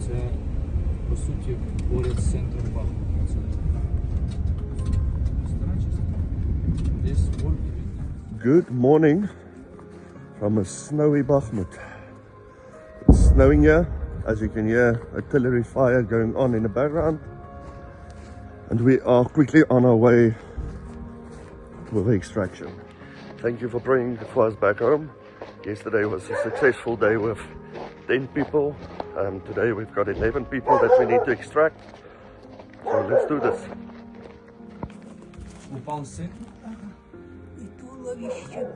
Це, по суті, поряд з центром Бахмута. Це стара частина. Десь в Ольгові. Good morning from a snowy Bakhmut. It's snowing here, as you can hear artillery fire going on in the background. And we are quickly on our way with the extraction. Thank you for bringing for us back home. Yesterday was a successful day with 10 people. Um, today we've got 11 people that we need to extract. So let's do this. Упав син. И туловище.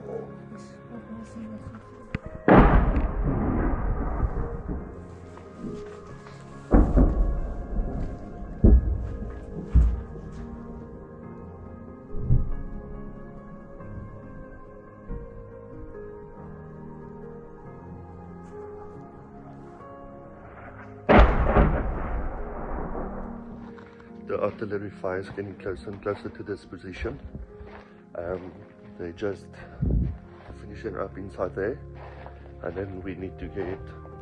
the artillery fire is getting closer and closer to this position. Um, they just finishing up inside there, and then we need to get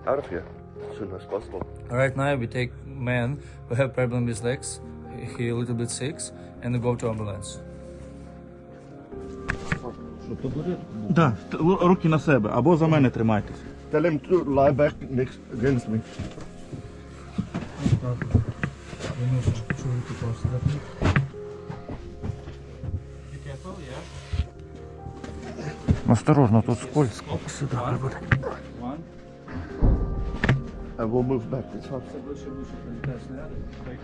out of here as soon as possible. Right now we take man who have problem with legs, he a little bit sick, and go to ambulance. Да, т- л- руки на себе, або за мене тримайтесь. Tell him to lie back next against me. Remove Осторожно, тут скользко. Сюда работать. I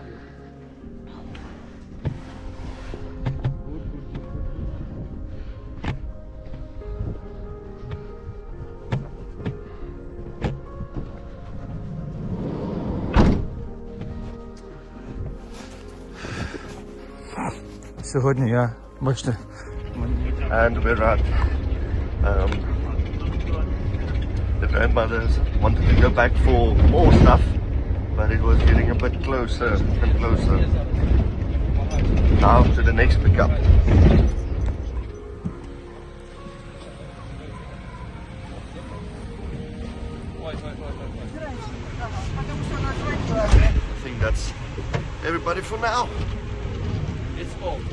Сьогодні я, бачите, And we're at um, the grandmothers wanted to go back for more stuff, but it was getting a bit closer and closer. Now to the next pickup. I think that's everybody for now. it's full.